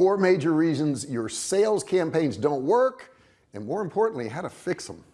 four major reasons your sales campaigns don't work and more importantly how to fix them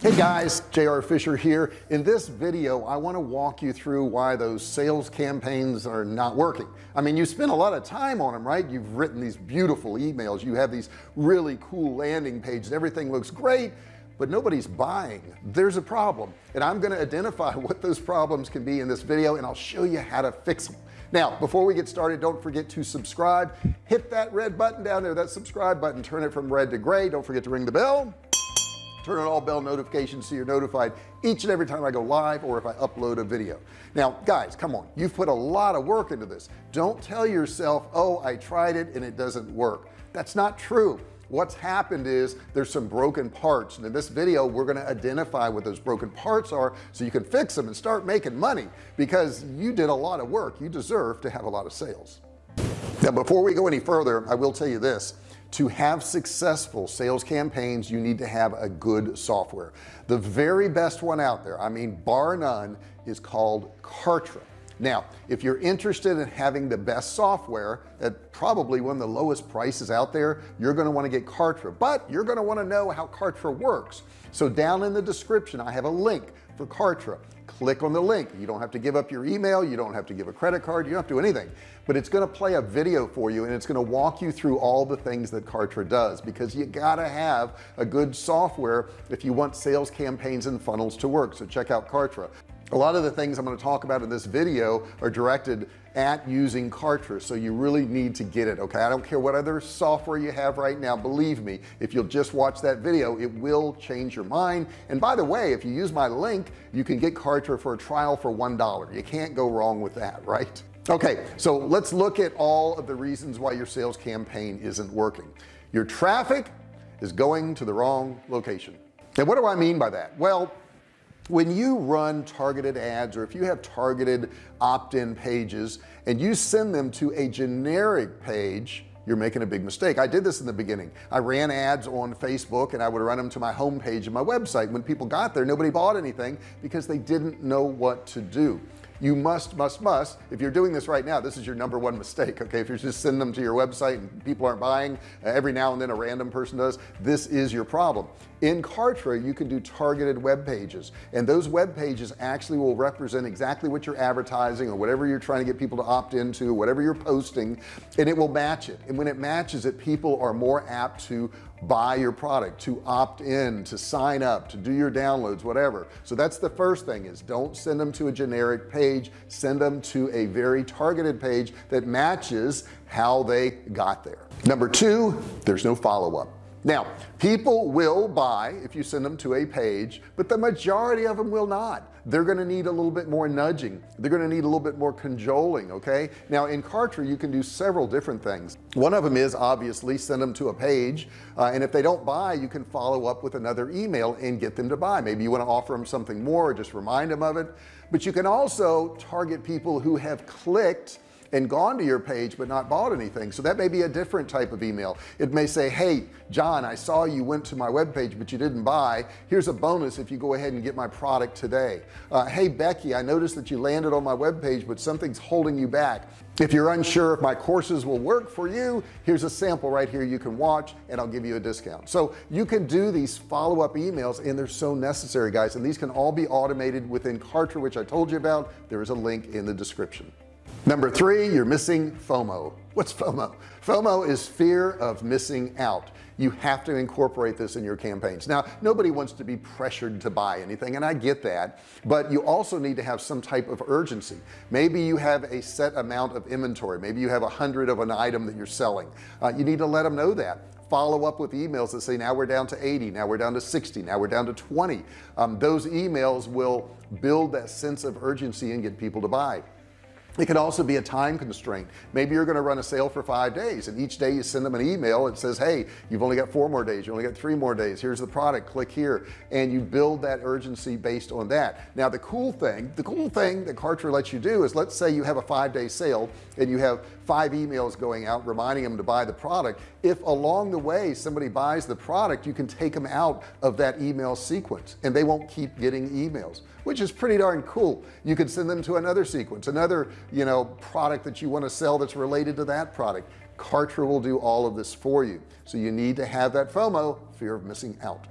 hey guys JR Fisher here. In this video I want to walk you through why those sales campaigns are not working. I mean you spend a lot of time on them right? You've written these beautiful emails. You have these really cool landing pages. Everything looks great but nobody's buying. There's a problem and I'm going to identify what those problems can be in this video and I'll show you how to fix them now before we get started don't forget to subscribe. Hit that red button down there that subscribe button. Turn it from red to gray. Don't forget to ring the bell. Turn on all bell notifications so you're notified each and every time I go live or if I upload a video. Now guys come on. You've put a lot of work into this. Don't tell yourself oh I tried it and it doesn't work. That's not true what's happened is there's some broken parts. And in this video we're going to identify what those broken parts are so you can fix them and start making money because you did a lot of work. You deserve to have a lot of sales. Now before we go any further I will tell you this. To have successful sales campaigns you need to have a good software. The very best one out there I mean bar none is called Kartra now if you're interested in having the best software at probably one of the lowest prices out there you're going to want to get Kartra. But you're going to want to know how Kartra works. So down in the description I have a link for Kartra. Click on the link. You don't have to give up your email. You don't have to give a credit card. You don't have to do anything. But it's going to play a video for you and it's going to walk you through all the things that Kartra does because you gotta have a good software if you want sales campaigns and funnels to work. So check out Kartra a lot of the things I'm going to talk about in this video are directed at using Kartra so you really need to get it okay? I don't care what other software you have right now believe me if you'll just watch that video it will change your mind. And by the way if you use my link you can get Kartra for a trial for one dollar. You can't go wrong with that right? Okay so let's look at all of the reasons why your sales campaign isn't working. Your traffic is going to the wrong location. And what do I mean by that? Well when you run targeted ads or if you have targeted opt-in pages and you send them to a generic page you're making a big mistake. I did this in the beginning. I ran ads on Facebook and I would run them to my home page of my website. When people got there nobody bought anything because they didn't know what to do you must must must if you're doing this right now this is your number one mistake okay? If you're just sending them to your website and people aren't buying uh, every now and then a random person does this is your problem. In Kartra you can do targeted web pages and those web pages actually will represent exactly what you're advertising or whatever you're trying to get people to opt into whatever you're posting and it will match it. And when it matches it people are more apt to buy your product to opt in to sign up to do your downloads whatever. So that's the first thing is don't send them to a generic page. Send them to a very targeted page that matches how they got there. Number two there's no follow-up. Now people will buy if you send them to a page but the majority of them will not they're going to need a little bit more nudging. They're going to need a little bit more cajoling okay? Now in Kartra you can do several different things. One of them is obviously send them to a page uh, and if they don't buy you can follow up with another email and get them to buy. Maybe you want to offer them something more or just remind them of it. But you can also target people who have clicked and gone to your page but not bought anything. So that may be a different type of email. It may say hey John I saw you went to my web page but you didn't buy. Here's a bonus if you go ahead and get my product today. Uh, hey Becky I noticed that you landed on my web page but something's holding you back. If you're unsure if my courses will work for you here's a sample right here you can watch and I'll give you a discount. So you can do these follow-up emails and they're so necessary guys and these can all be automated within Kartra which I told you about. There is a link in the description number three you're missing FOMO. What's FOMO? FOMO is fear of missing out. You have to incorporate this in your campaigns. Now nobody wants to be pressured to buy anything and I get that but you also need to have some type of urgency. Maybe you have a set amount of inventory. Maybe you have a hundred of an item that you're selling. Uh, you need to let them know that. Follow up with emails that say now we're down to 80 now we're down to 60 now we're down to 20 um, those emails will build that sense of urgency and get people to buy it could also be a time constraint. Maybe you're going to run a sale for five days and each day you send them an email it says hey you've only got four more days you only got three more days here's the product click here. And you build that urgency based on that. Now the cool thing the cool thing that Kartra lets you do is let's say you have a five-day sale and you have five emails going out reminding them to buy the product. If along the way somebody buys the product you can take them out of that email sequence and they won't keep getting emails which is pretty darn cool. You could send them to another sequence another you know product that you want to sell that's related to that product. Kartra will do all of this for you. So you need to have that FOMO fear of missing out.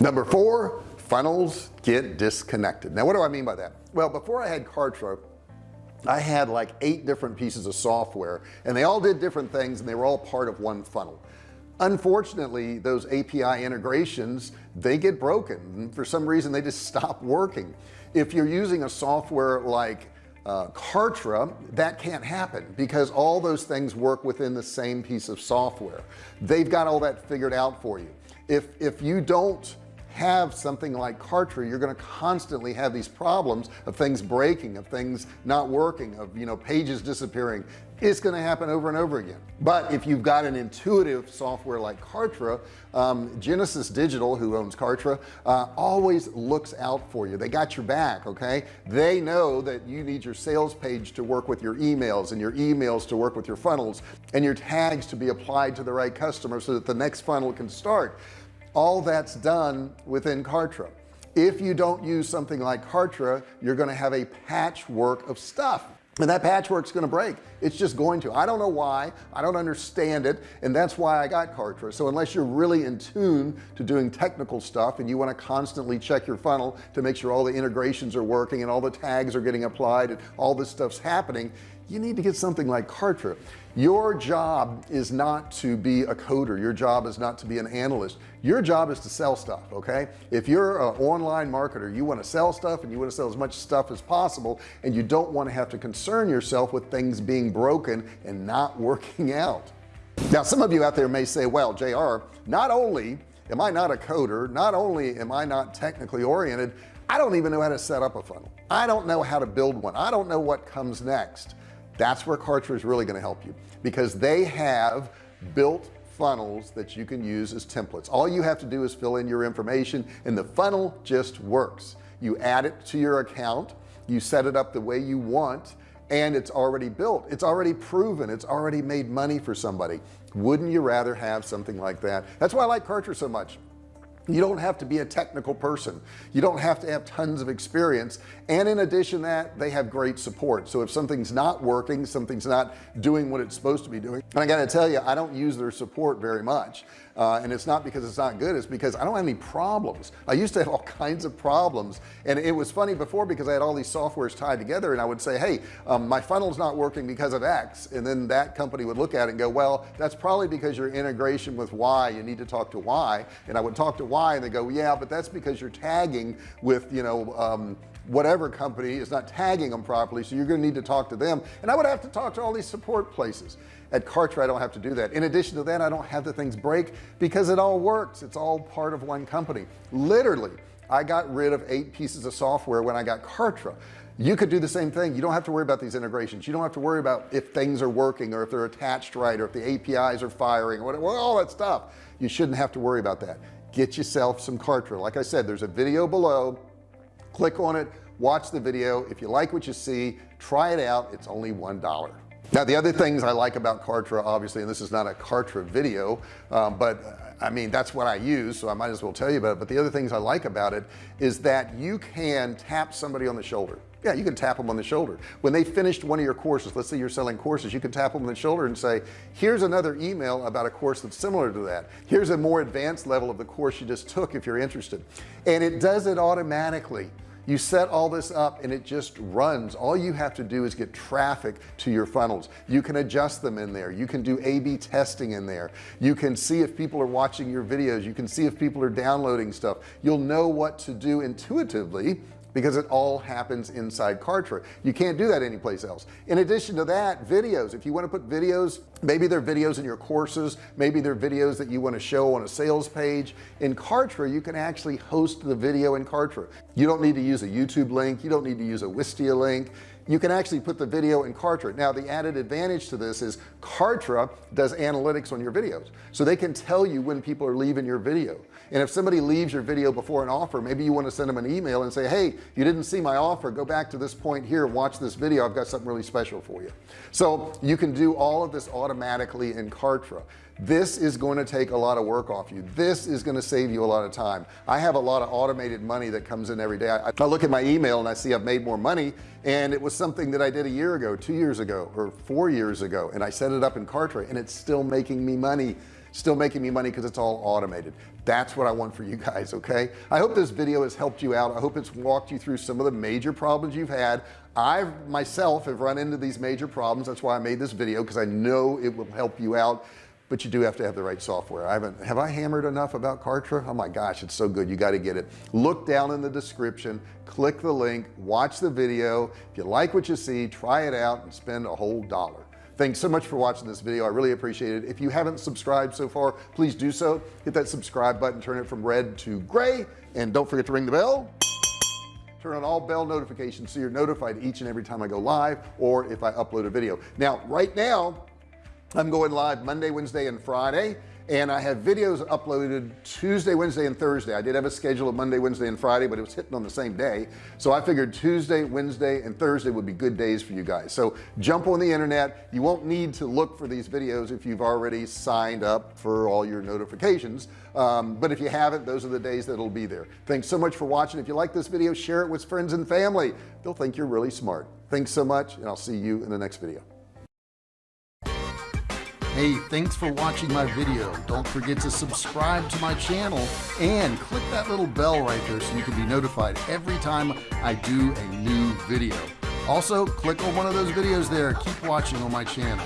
Number four funnels get disconnected. Now what do I mean by that? Well before I had Kartra I had like eight different pieces of software and they all did different things and they were all part of one funnel. Unfortunately those API integrations they get broken for some reason they just stop working. If you're using a software like uh, Kartra that can't happen because all those things work within the same piece of software. They've got all that figured out for you. If if you don't have something like Kartra you're going to constantly have these problems of things breaking of things not working of you know pages disappearing. It's going to happen over and over again. But if you've got an intuitive software like Kartra um, Genesis Digital who owns Kartra uh, always looks out for you. They got your back okay? They know that you need your sales page to work with your emails and your emails to work with your funnels and your tags to be applied to the right customer so that the next funnel can start all that's done within Kartra. If you don't use something like Kartra you're going to have a patchwork of stuff. And that patchwork's going to break. It's just going to. I don't know why. I don't understand it. And that's why I got Kartra. So unless you're really in tune to doing technical stuff and you want to constantly check your funnel to make sure all the integrations are working and all the tags are getting applied and all this stuff's happening you need to get something like Kartra your job is not to be a coder. Your job is not to be an analyst. Your job is to sell stuff okay? If you're an online marketer you want to sell stuff and you want to sell as much stuff as possible and you don't want to have to concern yourself with things being broken and not working out. Now some of you out there may say well JR not only am I not a coder not only am I not technically oriented I don't even know how to set up a funnel. I don't know how to build one. I don't know what comes next that's where Kartra is really going to help you because they have built funnels that you can use as templates. All you have to do is fill in your information and the funnel just works. You add it to your account you set it up the way you want and it's already built. It's already proven. It's already made money for somebody. Wouldn't you rather have something like that? That's why I like Kartra so much you don't have to be a technical person. You don't have to have tons of experience. And in addition that they have great support. So if something's not working something's not doing what it's supposed to be doing and I got to tell you I don't use their support very much uh, and it's not because it's not good it's because I don't have any problems. I used to have all kinds of problems and it was funny before because I had all these softwares tied together and I would say hey um, my funnel's not working because of X and then that company would look at it and go well that's probably because your integration with Y you need to talk to Y and I would talk to Y and they go yeah but that's because you're tagging with you know um, whatever company is not tagging them properly so you're going to need to talk to them. And I would have to talk to all these support places. At Kartra I don't have to do that. In addition to that I don't have the things break because it all works. It's all part of one company. Literally I got rid of eight pieces of software when I got Kartra. You could do the same thing. You don't have to worry about these integrations. You don't have to worry about if things are working or if they're attached right or if the APIs are firing or whatever all that stuff. You shouldn't have to worry about that. Get yourself some Kartra. Like I said there's a video below click on it watch the video. If you like what you see try it out. It's only one dollar. Now the other things I like about Kartra obviously and this is not a Kartra video um, but uh, I mean that's what I use so I might as well tell you about it. But the other things I like about it is that you can tap somebody on the shoulder. Yeah you can tap them on the shoulder. When they finished one of your courses let's say you're selling courses you can tap them on the shoulder and say here's another email about a course that's similar to that. Here's a more advanced level of the course you just took if you're interested. And it does it automatically you set all this up and it just runs. All you have to do is get traffic to your funnels. You can adjust them in there. You can do a-b testing in there. You can see if people are watching your videos. You can see if people are downloading stuff. You'll know what to do intuitively because it all happens inside Kartra. You can't do that anyplace else. In addition to that videos. If you want to put videos maybe they're videos in your courses maybe they're videos that you want to show on a sales page. In Kartra you can actually host the video in Kartra. You don't need to use a YouTube link you don't need to use a Wistia link. You can actually put the video in Kartra. Now the added advantage to this is Kartra does analytics on your videos. So they can tell you when people are leaving your video and if somebody leaves your video before an offer maybe you want to send them an email and say hey you didn't see my offer. Go back to this point here. Watch this video. I've got something really special for you. So you can do all of this automatically in Kartra. This is going to take a lot of work off you. This is going to save you a lot of time. I have a lot of automated money that comes in every day. I, I look at my email and I see I've made more money and it was something that I did a year ago two years ago or four years ago and I set it up in Kartra and it's still making me money still making me money because it's all automated. That's what I want for you guys okay? I hope this video has helped you out. I hope it's walked you through some of the major problems you've had. I myself have run into these major problems. That's why I made this video because I know it will help you out. But you do have to have the right software. I haven't have I hammered enough about Kartra? Oh my gosh it's so good. You got to get it. Look down in the description click the link watch the video. If you like what you see try it out and spend a whole dollar thanks so much for watching this video. I really appreciate it. If you haven't subscribed so far please do so. Hit that subscribe button turn it from red to gray and don't forget to ring the bell. Turn on all bell notifications so you're notified each and every time I go live or if I upload a video. Now right now I'm going live Monday Wednesday and Friday and I have videos uploaded Tuesday Wednesday and Thursday. I did have a schedule of Monday Wednesday and Friday but it was hitting on the same day. So I figured Tuesday Wednesday and Thursday would be good days for you guys. So jump on the internet. You won't need to look for these videos if you've already signed up for all your notifications um, but if you haven't those are the days that will be there. Thanks so much for watching. If you like this video share it with friends and family. They'll think you're really smart. Thanks so much and I'll see you in the next video Hey, thanks for watching my video. Don't forget to subscribe to my channel and click that little bell right there so you can be notified every time I do a new video. Also, click on one of those videos there. Keep watching on my channel.